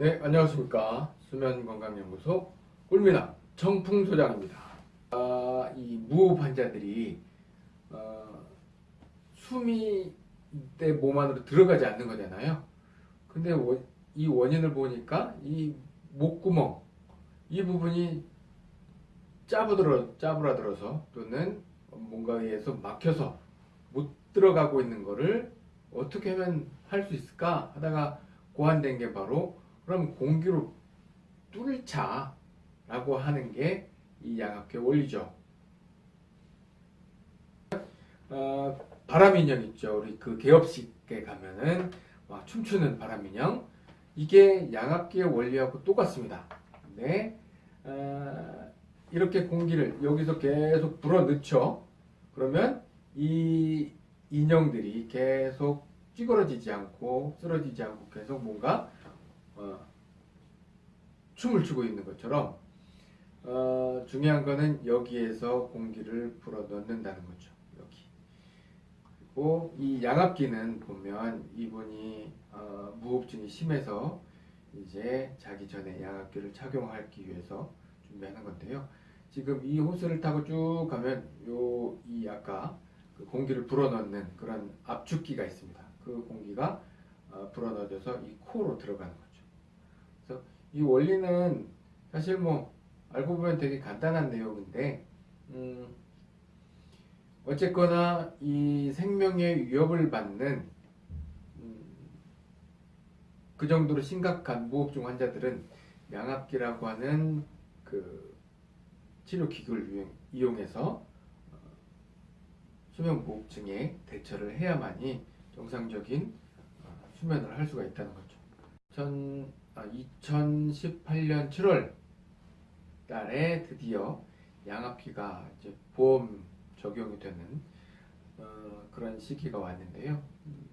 네, 안녕하십니까. 수면건강연구소 꿀미남 정풍소장입니다. 아, 이 무호흡 환자들이 어, 숨이 내 몸 안으로 들어가지 않는 거잖아요. 근데 원- 이 원인을 보니까 이 목구멍 이 부분이 짜부들어 짜부라들어서 또는 뭔가에 의해서 막혀서 못 들어가고 있는 거를 어떻게 하면 할 수 있을까 하다가 고안된 게 바로 그럼 공기로 뚫자라고 하는 게 이 양압기 원리죠. 어, 바람인형 있죠. 우리 그 개업식에 가면은 막 춤추는 바람인형 이게 양압기의 원리하고 똑같습니다. 근데 어, 이렇게 공기를 여기서 계속 불어넣죠. 그러면 이 인형들이 계속 찌그러지지 않고 쓰러지지 않고 계속 뭔가 어, 춤을 추고 있는 것처럼 어, 중요한 거는 여기에서 공기를 불어 넣는다는 거죠. 여기. 그리고 이 양압기는 보면 이분이 어, 무호흡증이 심해서 이제 자기 전에 양압기를 착용하기 위해서 준비하는 건데요. 지금 이 호스를 타고 쭉 가면 요 이 아까 그 공기를 불어넣는 그런 압축기가 있습니다. 그 공기가 어, 불어넣어져서 이 코로 들어가는 거죠. 이 원리는 사실 뭐 알고 보면 되게 간단한 내용인데 음, 어쨌거나 이 생명의 위협을 받는 음, 그 정도로 심각한 무호흡증 환자들은 양압기라고 하는 그 치료 기구를 이용- 이용해서 어, 수면 무호흡증에 대처를 해야만이 정상적인 어, 수면을 할 수가 있다는 거죠. 전, 아, 2018년 7월 달에 드디어 양압기가 이제 보험 적용이 되는 어, 그런 시기가 왔는데요. 음,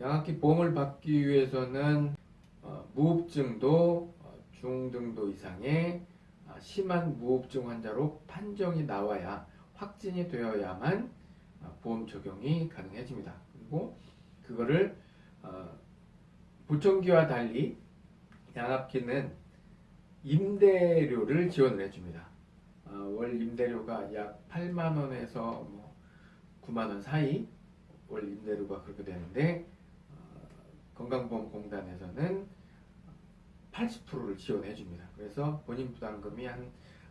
양압기 보험을 받기 위해서는 어, 무호흡증도 어, 중등도 이상의 아, 심한 무호흡증 환자로 판정이 나와야 확진이 되어야만 아, 보험 적용이 가능해집니다. 그리고 그거를 어, 보청기와 달리 양압기는 임대료를 지원을 해줍니다. 어, 월 임대료가 약 8만 원에서 뭐 9만 원 사이 월 임대료가 그렇게 되는데 어, 건강보험공단에서는 80%를 지원해 줍니다. 그래서 본인 부담금이 한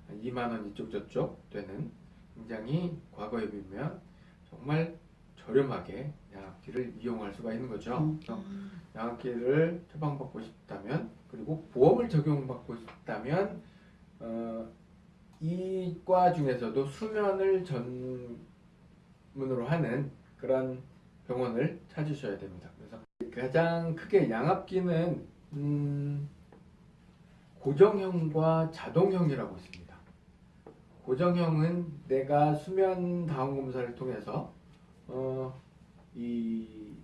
2만 원 이쪽 저쪽 되는 굉장히 과거에 비하면 정말 저렴하게 양압기를 이용할 수가 있는 거죠. 음. 양압기를 처방받고 싶다면 그리고 보험을 적용받고 싶다면 어, 이과 중에서도 수면을 전문으로 하는 그런 병원을 찾으셔야 됩니다. 그래서 가장 크게 양압기는 음, 고정형과 자동형이라고 있습니다. 고정형은 내가 수면 다운 검사를 통해서 어, 이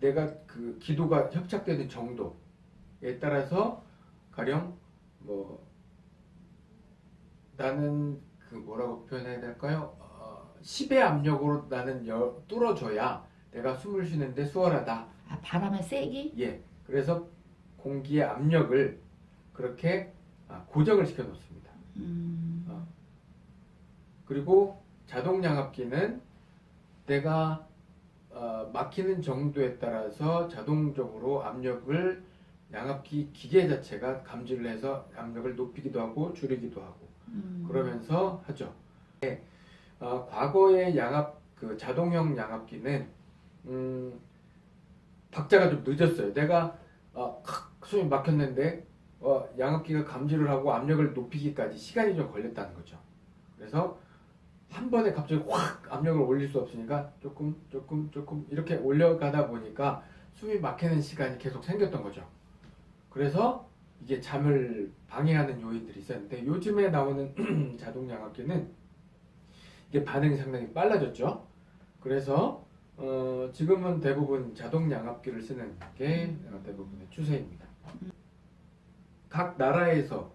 내가 그 기도가 협착되는 정도에 따라서 가령 뭐 나는 그 뭐라고 표현해야 될까요? 어, 10의 압력으로 나는 열, 뚫어줘야 내가 숨을 쉬는데 수월하다. 아, 바람을 세게? 예. 그래서 공기의 압력을 그렇게 아, 고정을 시켜 놓습니다. 음, 어. 그리고 자동 양압기는 내가 어, 막히는 정도에 따라서 자동적으로 압력을 양압기 기계 자체가 감지를 해서 압력을 높이기도 하고 줄이기도 하고 음. 그러면서 하죠. 네. 어, 과거의 양압 그 자동형 양압기는 음, 박자가 좀 늦었어요. 내가 어, 칵 숨이 막혔는데 어, 양압기가 감지를 하고 압력을 높이기까지 시간이 좀 걸렸다는 거죠. 그래서 한 번에 갑자기 확 압력을 올릴 수 없으니까 조금 조금 조금 이렇게 올려가다 보니까 숨이 막히는 시간이 계속 생겼던 거죠. 그래서 이게 잠을 방해하는 요인들이 있었는데 요즘에 나오는 자동 양압기는 이게 반응이 상당히 빨라졌죠. 그래서 어, 지금은 대부분 자동 양압기를 쓰는 게 어, 대부분의 추세입니다. 각 나라에서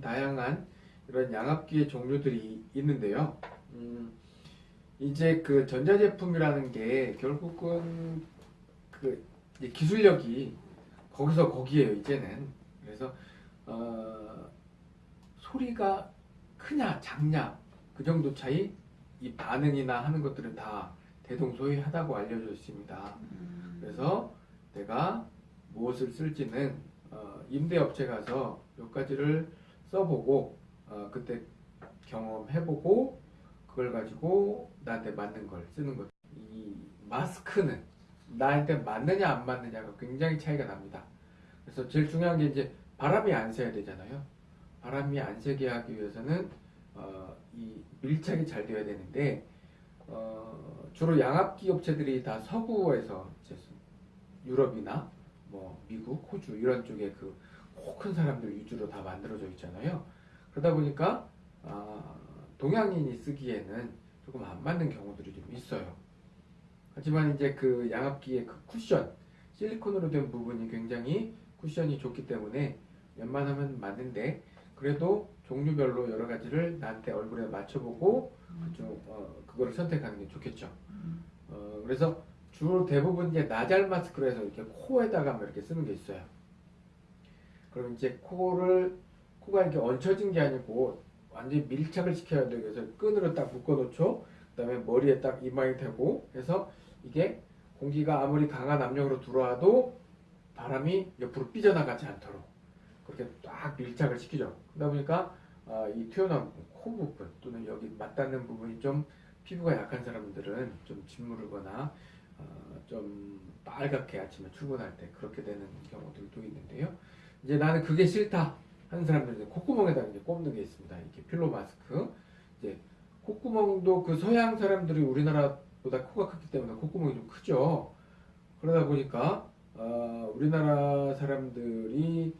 다양한 이런 양압기의 종류들이 있는데요. 음, 이제 그 전자제품이라는 게 결국은 그 기술력이 거기서 거기에요 이제는 그래서 어, 소리가 크냐 작냐 그 정도 차이 이 반응이나 하는 것들은 다 대동소이하다고 알려져 있습니다. 음. 그래서 내가 무엇을 쓸지는 어, 임대업체 가서 몇 가지를 써보고 어, 그때 경험해보고 그걸 가지고 나한테 맞는 걸 쓰는 것. 이 마스크는 나한테 맞느냐 안 맞느냐가 굉장히 차이가 납니다. 그래서 제일 중요한 게 이제 바람이 안 새야 되잖아요. 바람이 안 새게 하기 위해서는 어, 이 밀착이 잘 되어야 되는데 어, 주로 양압기 업체들이 다 서구에서 유럽이나 뭐 미국, 호주 이런 쪽에 그큰 사람들 위주로 다 만들어져 있잖아요. 그러다 보니까 아, 동양인이 쓰기에는 조금 안 맞는 경우들이 좀 있어요. 하지만 이제 그 양압기의 그 쿠션, 실리콘으로 된 부분이 굉장히 쿠션이 좋기 때문에 웬만하면 맞는데 그래도 종류별로 여러 가지를 나한테 얼굴에 맞춰보고 그쪽 어, 그거를 선택하는 게 좋겠죠. 음. 어, 그래서 주로 대부분 이제 나잘 마스크로 해서 이렇게 코에다가 뭐 이렇게 쓰는 게 있어요. 그럼 이제 코를 코가 이렇게 얹혀진 게 아니고 완전히 밀착을 시켜야 돼요. 그래서 끈으로 딱 묶어놓죠. 그 다음에 머리에 딱 이마에 대고 해서 이게 공기가 아무리 강한 압력으로 들어와도 바람이 옆으로 삐져나가지 않도록 그렇게 딱 밀착을 시키죠. 그러다 보니까 아, 이 튀어나온 코 부분 또는 여기 맞닿는 부분이 좀 피부가 약한 사람들은 좀 짓무르거나 어, 좀 빨갛게 아침에 출근할 때 그렇게 되는 경우들도 있는데요. 이제 나는 그게 싫다 하는 사람들은 콧구멍에다 이제 꼽는 게 있습니다. 이렇게 필로 마스크. 이제 콧구멍도 그 서양 사람들이 우리나라보다 코가 크기 때문에 콧구멍이 좀 크죠. 그러다 보니까 어, 우리나라 사람들이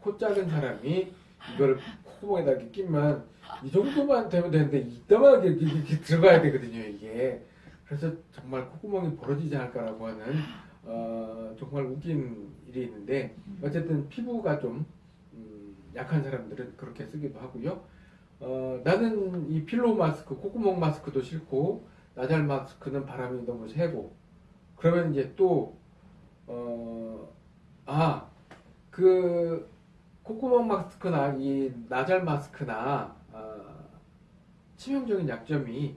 코 작은 사람이 이걸 콧구멍에다 이렇게 끼면 이 정도만 되면 되는데 이따만하게 이렇게, 이렇게 들어가야 되거든요 이게 그래서 정말 콧구멍이 벌어지지 않을까라고 하는 어, 정말 웃긴 일이 있는데 어쨌든 피부가 좀 음, 약한 사람들은 그렇게 쓰기도 하고요 어, 나는 이 필로 마스크 콧구멍 마스크도 싫고 나잘 마스크는 바람이 너무 세고 그러면 이제 또 어, 아, 그 콧구멍 마스크나 이 나잘 마스크나 어, 치명적인 약점이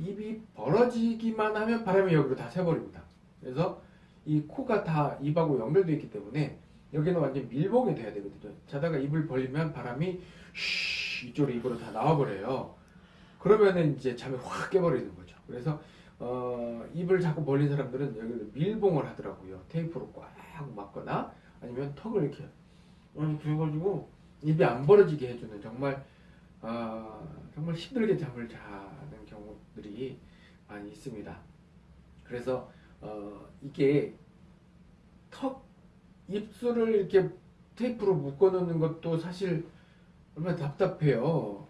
입이 벌어지기만 하면 바람이 여기로 다 새버립니다. 그래서 이 코가 다 입하고 연결되어 있기 때문에 여기는 완전 밀봉이 돼야 되거든요. 자다가 입을 벌리면 바람이 쉬 이쪽으로 입으로 다 나와버려요. 그러면은 이제 잠이 확 깨버리는 거죠. 그래서 어, 입을 자꾸 벌린 사람들은 여기를 밀봉을 하더라고요. 테이프로 꽉 막거나 아니면 턱을 이렇게 해가지고 입이 안 벌어지게 해주는 정말 아, 정말 힘들게 잠을 자는 경우들이 많이 있습니다. 그래서 어, 이게 턱 입술을 이렇게 테이프로 묶어 놓는 것도 사실 얼마나 답답해요.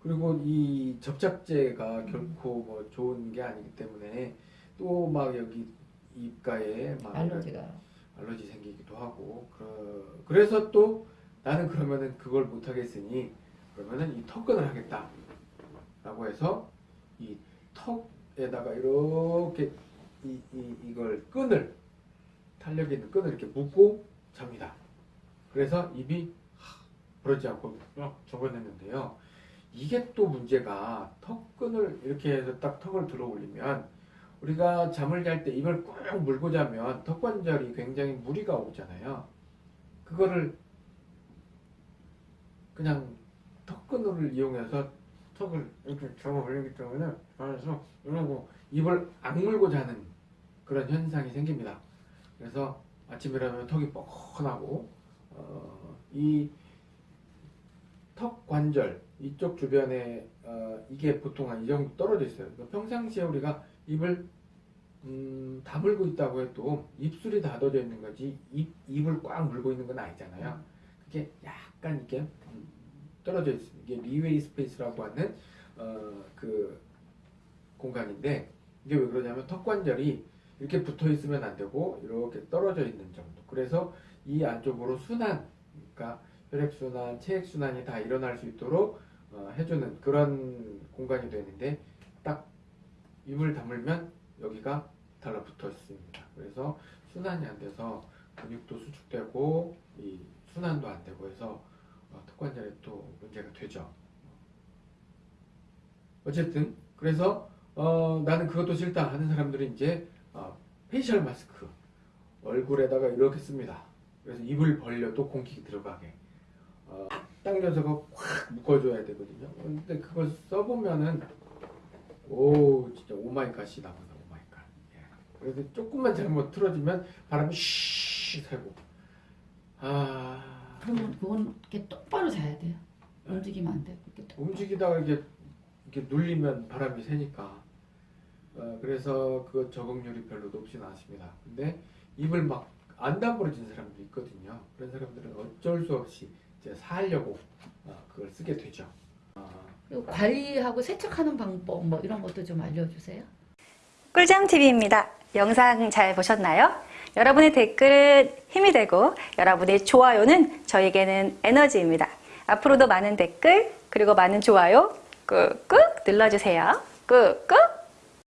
그리고 이 접착제가 결코 뭐 좋은 게 아니기 때문에 또 막 여기 입가에 막 알러지가 알러지 생기기도 하고 그, 그래서 또 나는 그러면은 그걸 못 하겠으니 그러면은 이 턱끈을 하겠다 라고 해서 이 턱에다가 이렇게 이, 이, 이걸 끈을 탄력 있는 끈을 이렇게 묶고 잡니다 그래서 입이 하, 부러지지 않고 막 접어냈는데요 이게 또 문제가 턱끈을 이렇게 해서 딱 턱을 들어 올리면 우리가 잠을 잘 때 입을 꾹 물고 자면 턱관절이 굉장히 무리가 오잖아요. 그거를 그냥 턱끈을 이용해서 턱을 이렇게 잡아 올리기 때문에 그래서 이러고 입을 악물고 자는 그런 현상이 생깁니다. 그래서 아침에 일어나면 턱이 뻐근하고 어, 이턱 관절 이쪽 주변에 어, 이게 보통 한 이 정도 떨어져 있어요. 그러니까 평상시에 우리가 입을 음, 다물고 있다고 해도 입술이 닫아져 있는 거지 입, 입을 꽉 물고 있는 건 아니잖아요. 그게 약간 이렇게 음, 떨어져 있습니다. 이게 freeway space라고 하는 어, 그 공간인데 이게 왜 그러냐면 턱 관절이 이렇게 붙어 있으면 안 되고 이렇게 떨어져 있는 정도. 그래서 이 안쪽으로 순환, 그러니까 혈액순환, 체액순환이 다 일어날 수 있도록 어, 해주는 그런 공간이 되는데 딱 입을 다물면 여기가 달라붙어 있습니다. 그래서 순환이 안 돼서 근육도 수축되고 이 순환도 안 되고 해서 어, 턱관절에 또 문제가 되죠. 어쨌든 그래서 어, 나는 그것도 싫다 하는 사람들은 이제 어, facial mask 얼굴에다가 이렇게 씁니다. 그래서 입을 벌려도 공기 들어가게 어, 당겨서 그거 확 묶어줘야 되거든요. 근데 그걸 써보면은 오 진짜 oh my god이 나온다 oh my god. 예. 그래서 조금만 잘못 틀어지면 바람이 쉬 새고 아 그러면 그건 이렇게 똑바로 자야 돼요. 움직이면 안 되고 이렇게 똑바로. 움직이다가 이렇게 이렇게 눌리면 바람이 새니까 어, 그래서 그 적응률이 별로 높진 않습니다. 근데 입을 막 안 다물어진 사람도 있거든요. 그런 사람들은 어쩔 수 없이 이제 살려고 어, 그걸 쓰게 되죠. 어, 관리하고 세척하는 방법 뭐 이런 것도 좀 알려주세요. 꿀잠TV입니다. 영상 잘 보셨나요? 여러분의 댓글은 힘이 되고 여러분의 좋아요는 저에게는 에너지입니다. 앞으로도 많은 댓글 그리고 많은 좋아요 꾹꾹 눌러주세요. 꾹꾹